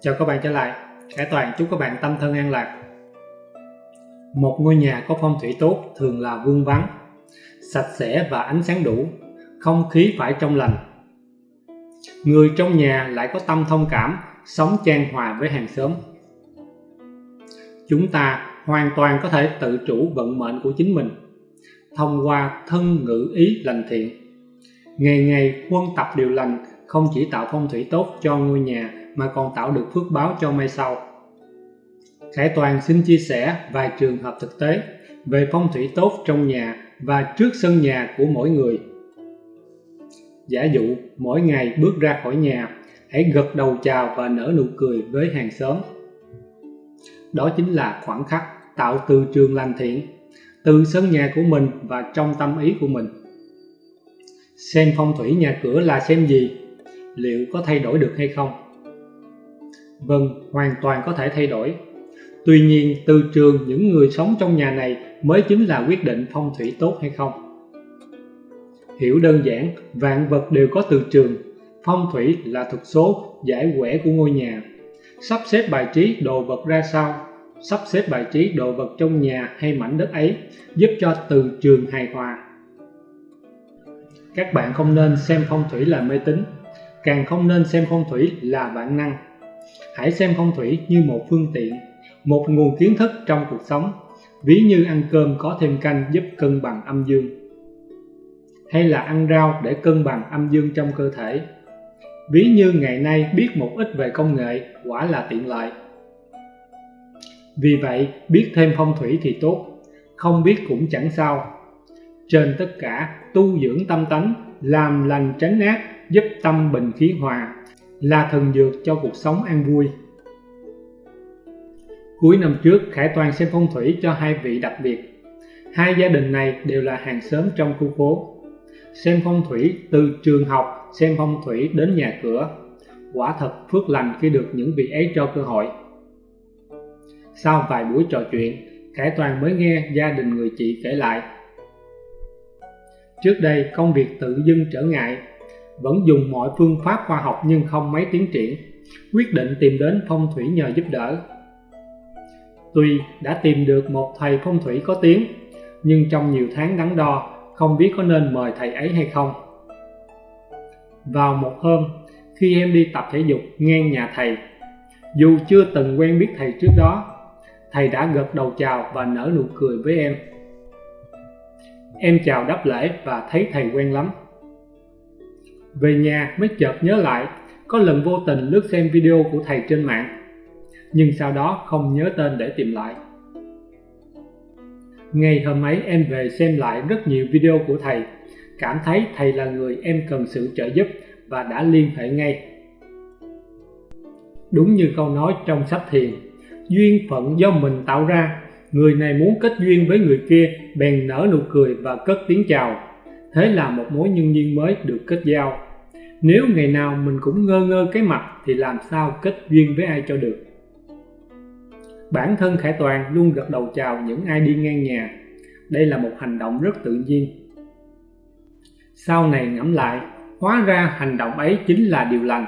Chào các bạn trở lại, Khải Toàn chúc các bạn tâm thân an lạc. Một ngôi nhà có phong thủy tốt thường là vương vắng, sạch sẽ và ánh sáng đủ, không khí phải trong lành. Người trong nhà lại có tâm thông cảm, sống trang hòa với hàng xóm. Chúng ta hoàn toàn có thể tự chủ vận mệnh của chính mình thông qua thân ngữ ý lành thiện. Ngày ngày huân tập điều lành không chỉ tạo phong thủy tốt cho ngôi nhà mà còn tạo được phước báo cho mai sau. Khải Toàn xin chia sẻ vài trường hợp thực tế về phong thủy tốt trong nhà và trước sân nhà của mỗi người. Giả dụ mỗi ngày bước ra khỏi nhà, hãy gật đầu chào và nở nụ cười với hàng xóm. Đó chính là khoảng khắc tạo từ trường lành thiện, từ sân nhà của mình và trong tâm ý của mình. Xem phong thủy nhà cửa là xem gì? Liệu có thay đổi được hay không? Vâng, hoàn toàn có thể thay đổi. Tuy nhiên, từ trường những người sống trong nhà này mới chính là quyết định phong thủy tốt hay không. Hiểu đơn giản, vạn vật đều có từ trường. Phong thủy là thuật số giải quẻ của ngôi nhà. Sắp xếp bài trí đồ vật ra sao, sắp xếp bài trí đồ vật trong nhà hay mảnh đất ấy giúp cho từ trường hài hòa. Các bạn không nên xem phong thủy là mê tín, càng không nên xem phong thủy là bản năng hãy xem phong thủy như một phương tiện, một nguồn kiến thức trong cuộc sống. Ví như ăn cơm có thêm canh giúp cân bằng âm dương. Hay là ăn rau để cân bằng âm dương trong cơ thể. Ví như ngày nay biết một ít về công nghệ, quả là tiện lợi. Vì vậy, biết thêm phong thủy thì tốt, không biết cũng chẳng sao. Trên tất cả, tu dưỡng tâm tánh, làm lành tránh ác, giúp tâm bình khí hòa là thần dược cho cuộc sống an vui. Cuối năm trước, Khải Toàn xem phong thủy cho hai vị đặc biệt. Hai gia đình này đều là hàng xóm trong khu phố. Xem phong thủy từ trường học, xem phong thủy đến nhà cửa. Quả thật phước lành khi được những vị ấy cho cơ hội. Sau vài buổi trò chuyện, Khải Toàn mới nghe gia đình người chị kể lại. Trước đây công việc tự dưng trở ngại vẫn dùng mọi phương pháp khoa học nhưng không mấy tiến triển, quyết định tìm đến phong thủy nhờ giúp đỡ. Tuy đã tìm được một thầy phong thủy có tiếng, nhưng trong nhiều tháng đắn đo, không biết có nên mời thầy ấy hay không. Vào một hôm, khi em đi tập thể dục ngang nhà thầy, dù chưa từng quen biết thầy trước đó, thầy đã gật đầu chào và nở nụ cười với em. Em chào đáp lễ và thấy thầy quen lắm. Về nhà mới chợt nhớ lại, có lần vô tình lướt xem video của thầy trên mạng, nhưng sau đó không nhớ tên để tìm lại. Ngày hôm ấy em về xem lại rất nhiều video của thầy, cảm thấy thầy là người em cần sự trợ giúp và đã liên hệ ngay. Đúng như câu nói trong sách thiền, duyên phận do mình tạo ra, người này muốn kết duyên với người kia bèn nở nụ cười và cất tiếng chào. Thế là một mối nhân duyên mới được kết giao. Nếu ngày nào mình cũng ngơ ngơ cái mặt thì làm sao kết duyên với ai cho được. Bản thân Khải Toàn luôn gật đầu chào những ai đi ngang nhà. Đây là một hành động rất tự nhiên. Sau này ngẫm lại, hóa ra hành động ấy chính là điều lành.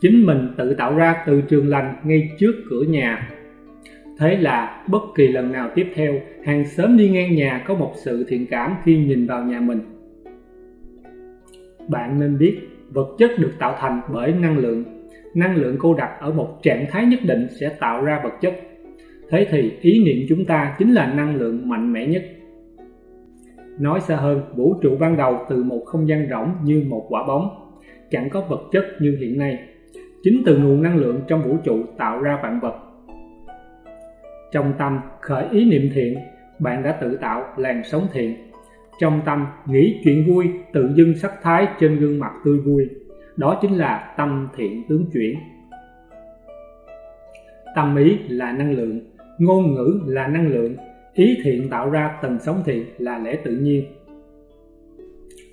Chính mình tự tạo ra từ trường lành ngay trước cửa nhà. Thế là bất kỳ lần nào tiếp theo, hàng xóm đi ngang nhà có một sự thiện cảm khi nhìn vào nhà mình. Bạn nên biết vật chất được tạo thành bởi năng lượng. Năng lượng cô đặc ở một trạng thái nhất định sẽ tạo ra vật chất. Thế thì ý niệm chúng ta chính là năng lượng mạnh mẽ nhất. Nói xa hơn, vũ trụ ban đầu từ một không gian rỗng như một quả bóng, chẳng có vật chất như hiện nay. Chính từ nguồn năng lượng trong vũ trụ tạo ra vạn vật. Trong tâm, khởi ý niệm thiện, bạn đã tự tạo, làn sóng thiện trong tâm nghĩ chuyện vui, tự dưng sắc thái trên gương mặt tươi vui. Đó chính là tâm thiện tướng chuyển. Tâm ý là năng lượng, ngôn ngữ là năng lượng, ý thiện tạo ra tần sống thiện là lẽ tự nhiên.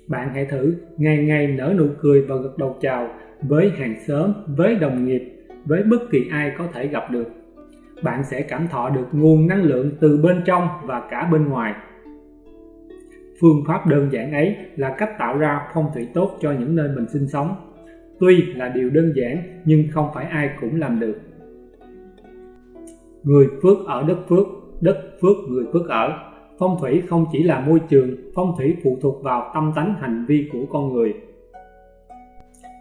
Bạn hãy thử ngày ngày nở nụ cười và gật đầu chào với hàng xóm, với đồng nghiệp, với bất kỳ ai có thể gặp được. Bạn sẽ cảm thọ được nguồn năng lượng từ bên trong và cả bên ngoài. Phương pháp đơn giản ấy là cách tạo ra phong thủy tốt cho những nơi mình sinh sống. tuy là điều đơn giản nhưng không phải ai cũng làm được. Người phước ở đất phước, đất phước người phước ở. Phong thủy không chỉ là môi trường, phong thủy phụ thuộc vào tâm tánh hành vi của con người.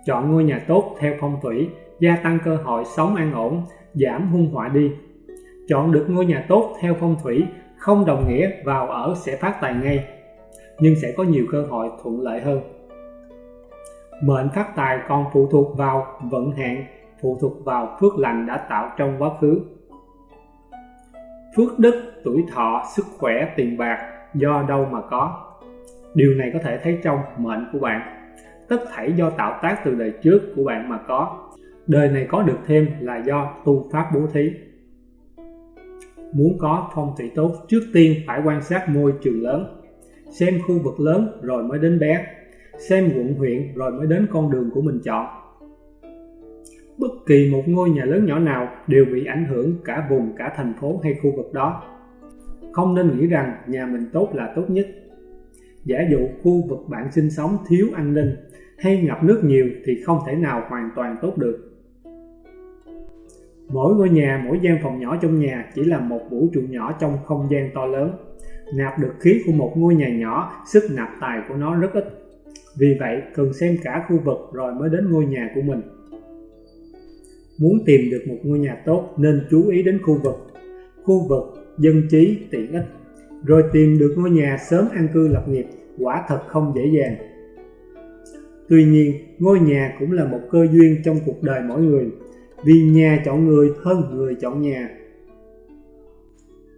Chọn ngôi nhà tốt theo phong thủy, gia tăng cơ hội sống an ổn, giảm hung họa đi. Chọn được ngôi nhà tốt theo phong thủy không đồng nghĩa vào ở sẽ phát tài ngay, nhưng sẽ có nhiều cơ hội thuận lợi hơn. Mệnh phát tài còn phụ thuộc vào vận hạn, phụ thuộc vào phước lành đã tạo trong quá khứ. Phước đức, tuổi thọ, sức khỏe, tiền bạc do đâu mà có. Điều này có thể thấy trong mệnh của bạn. Tất thảy do tạo tác từ đời trước của bạn mà có. Đời này có được thêm là do tu pháp bố thí. Muốn có phong thủy tốt, trước tiên phải quan sát môi trường lớn. Xem khu vực lớn rồi mới đến bé. Xem quận huyện rồi mới đến con đường của mình chọn. Bất kỳ một ngôi nhà lớn nhỏ nào đều bị ảnh hưởng cả vùng, cả thành phố hay khu vực đó. Không nên nghĩ rằng nhà mình tốt là tốt nhất. Giả dụ khu vực bạn sinh sống thiếu an ninh hay ngập nước nhiều thì không thể nào hoàn toàn tốt được. Mỗi ngôi nhà, mỗi gian phòng nhỏ trong nhà chỉ là một vũ trụ nhỏ trong không gian to lớn. Nạp được khí của một ngôi nhà nhỏ, sức nạp tài của nó rất ít. Vì vậy, cần xem cả khu vực rồi mới đến ngôi nhà của mình. Muốn tìm được một ngôi nhà tốt nên chú ý đến khu vực. Khu vực, dân trí, tiện ích. Rồi tìm được ngôi nhà sớm an cư lập nghiệp, quả thật không dễ dàng. Tuy nhiên, ngôi nhà cũng là một cơ duyên trong cuộc đời mỗi người vì nhà chọn người hơn người chọn nhà.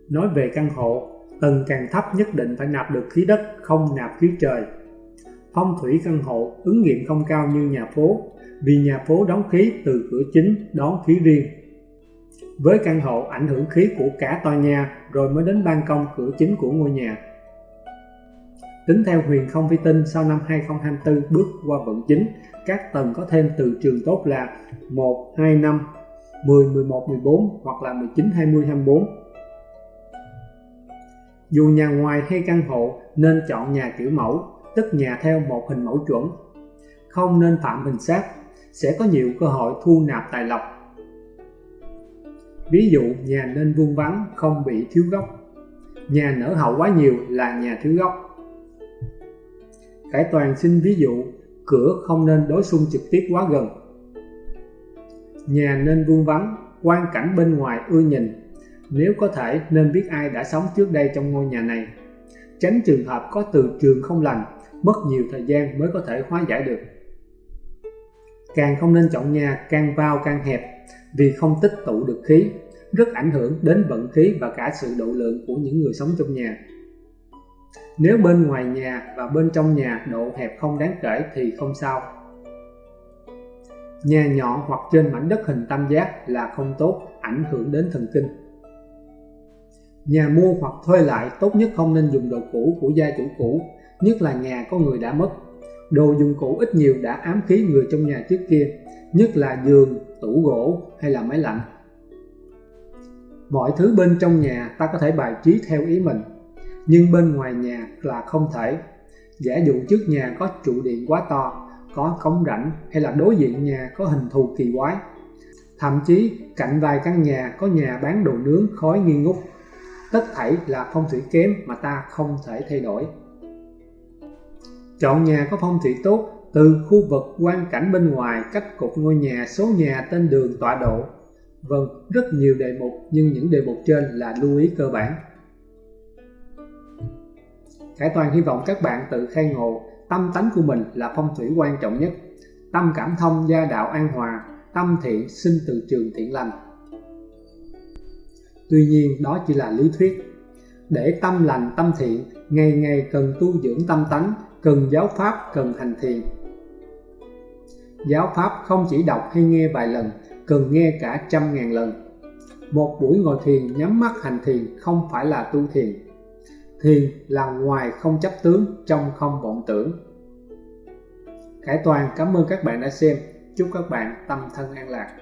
Nói về căn hộ, tầng càng thấp nhất định phải nạp được khí đất, không nạp khí trời. Phong thủy căn hộ ứng nghiệm không cao như nhà phố, vì nhà phố đóng khí từ cửa chính đón khí riêng. Với căn hộ ảnh hưởng khí của cả tòa nhà rồi mới đến ban công cửa chính của ngôi nhà. Tính theo huyền không vi tinh sau năm 2024 bước qua vận chính các tầng có thêm từ trường tốt là 1, 2, 5, 10, 11, 14 hoặc là 19, 20, 24. Dù nhà ngoài hay căn hộ nên chọn nhà kiểu mẫu, tức nhà theo một hình mẫu chuẩn. Không nên phạm hình sát, sẽ có nhiều cơ hội thu nạp tài lộc. Ví dụ nhà nên vuông vắn, không bị thiếu góc. Nhà nở hậu quá nhiều là nhà thiếu góc. Khải Toàn xin ví dụ cửa không nên đối xung trực tiếp quá gần. Nhà nên vuông vắn, quan cảnh bên ngoài ưa nhìn. Nếu có thể nên biết ai đã sống trước đây trong ngôi nhà này. Tránh trường hợp có từ trường không lành, mất nhiều thời gian mới có thể hóa giải được. Càng không nên chọn nhà càng vào càng hẹp vì không tích tụ được khí, rất ảnh hưởng đến vận khí và cả sự độ lượng của những người sống trong nhà. Nếu bên ngoài nhà và bên trong nhà độ hẹp không đáng kể thì không sao. Nhà nhọn hoặc trên mảnh đất hình tam giác là không tốt, ảnh hưởng đến thần kinh. Nhà mua hoặc thuê lại tốt nhất không nên dùng đồ cũ của gia chủ cũ, nhất là nhà có người đã mất. Đồ dùng cũ ít nhiều đã ám khí người trong nhà trước kia, nhất là giường, tủ gỗ hay là máy lạnh. Mọi thứ bên trong nhà ta có thể bài trí theo ý mình, nhưng bên ngoài nhà là không thể. Giả dụ trước nhà có trụ điện quá to, có cống rãnh hay là đối diện nhà có hình thù kỳ quái. Thậm chí cạnh vài căn nhà có nhà bán đồ nướng khói nghi ngút. Tất thảy là phong thủy kém mà ta không thể thay đổi. Chọn nhà có phong thủy tốt từ khu vực quan cảnh bên ngoài, cách cục ngôi nhà, số nhà, tên đường, tọa độ. Vâng, rất nhiều đề mục nhưng những đề mục trên là lưu ý cơ bản. Khải Toàn hy vọng các bạn tự khai ngộ tâm tánh của mình là phong thủy quan trọng nhất. Tâm cảm thông gia đạo an hòa, tâm thiện sinh từ trường thiện lành. Tuy nhiên đó chỉ là lý thuyết. Để tâm lành tâm thiện, ngày ngày cần tu dưỡng tâm tánh, cần giáo pháp, cần hành thiền. Giáo pháp không chỉ đọc hay nghe vài lần, cần nghe cả trăm ngàn lần. Một buổi ngồi thiền nhắm mắt hành thiền không phải là tu thiền, thiền là ngoài không chấp tướng trong không vọng tưởng Khải Toàn cảm ơn các bạn đã xem chúc các bạn tâm thân an lạc